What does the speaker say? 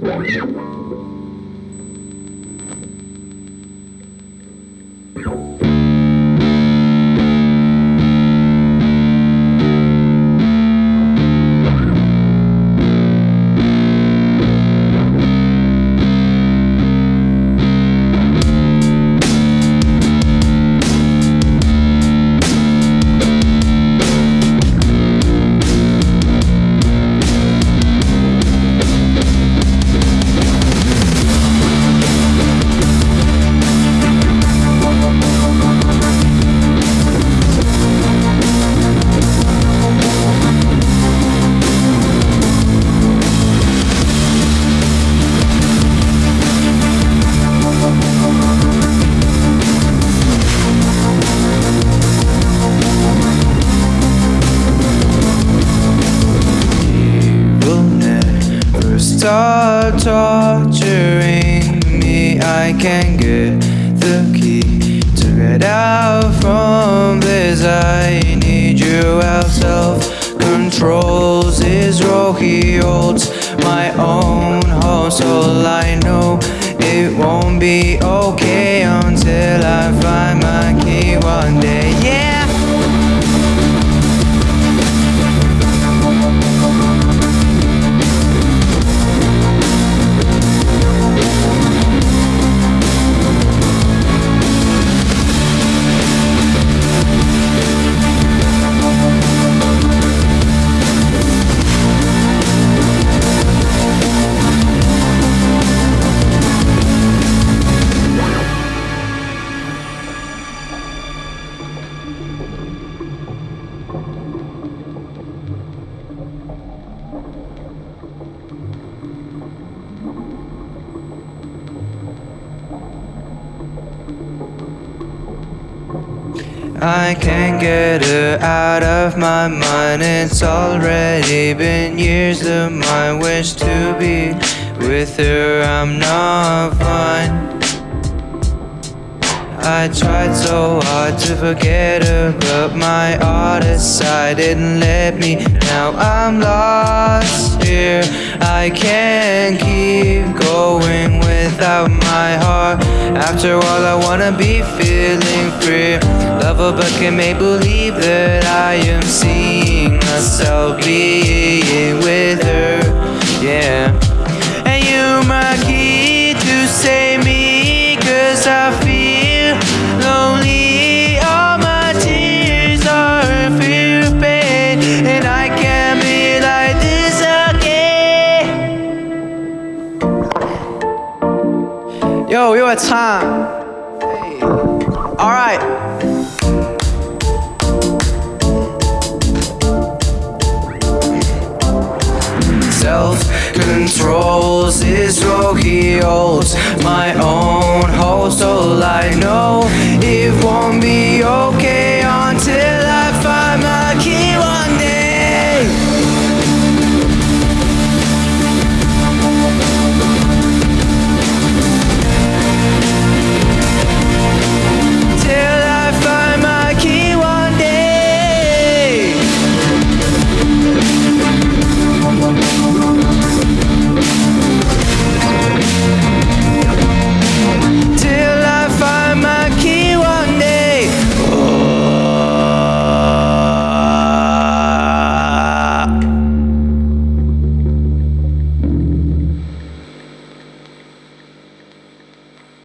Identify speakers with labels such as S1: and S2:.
S1: will stop torturing me. I can get the key to get out from this. I need you out. Self controls his role. He holds my own home. So I know it won't be okay until I find my key I can't get her out of my mind. It's already been years of my wish to be with her. I'm not fine. I tried so hard to forget her, but my artist side didn't let me. Now I'm lost here. I can't keep going without my heart. After all, I wanna be feeling free. Love but can make believe that I am seeing myself being with Yo, yo, it's time. Hey. All right. Self controls is what he holds. My own